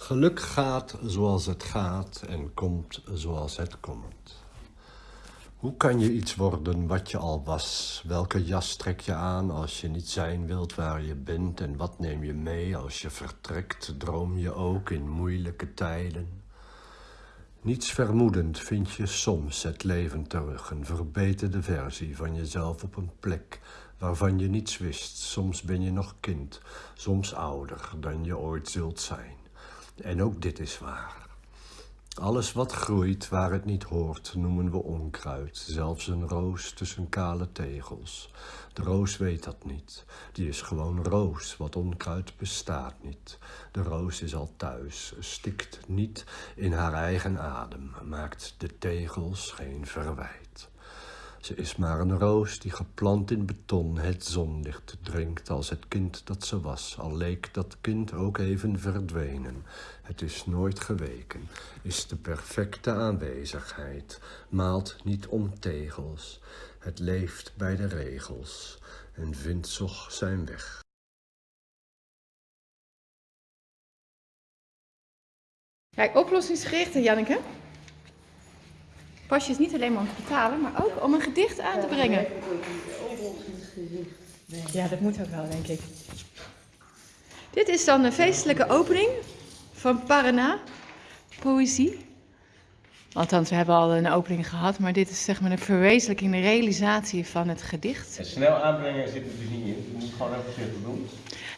Geluk gaat zoals het gaat en komt zoals het komt. Hoe kan je iets worden wat je al was? Welke jas trek je aan als je niet zijn wilt waar je bent? En wat neem je mee als je vertrekt? Droom je ook in moeilijke tijden? Niets vermoedend vind je soms het leven terug, een verbeterde versie van jezelf op een plek waarvan je niets wist. Soms ben je nog kind, soms ouder dan je ooit zult zijn. En ook dit is waar. Alles wat groeit waar het niet hoort, noemen we onkruid. Zelfs een roos tussen kale tegels. De roos weet dat niet. Die is gewoon roos, wat onkruid bestaat niet. De roos is al thuis, stikt niet in haar eigen adem, maakt de tegels geen verwijt. Ze is maar een roos die geplant in beton het zonlicht drinkt als het kind dat ze was, al leek dat kind ook even verdwenen. Het is nooit geweken, is de perfecte aanwezigheid, maalt niet om tegels. Het leeft bij de regels en vindt zog zijn weg. Kijk, oplossingsgericht, Janneke. Pasje is niet alleen maar om te betalen, maar ook om een gedicht aan te brengen. Ja, dat moet ook wel, denk ik. Dit is dan een feestelijke opening van Paraná Poëzie. Althans, we hebben al een opening gehad, maar dit is zeg maar de verwezenlijking, de realisatie van het gedicht. En snel aanbrengen zit er dus niet in. Je moet gewoon even voorzichtig doen.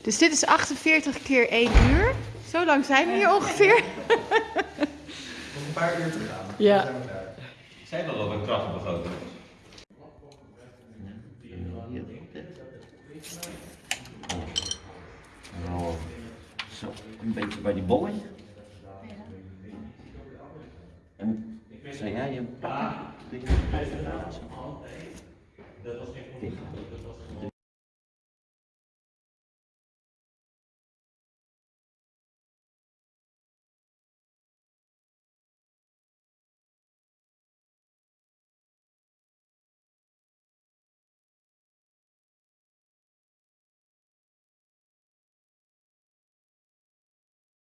Dus dit is 48 keer 1 uur. Zo lang zijn we hier ongeveer. Nog een paar uur te gaan. Ja. Zei wel dat het een krachtenbegroting was. Oh, zo, een beetje bij die bollen. En zou jij je pakken? Dit.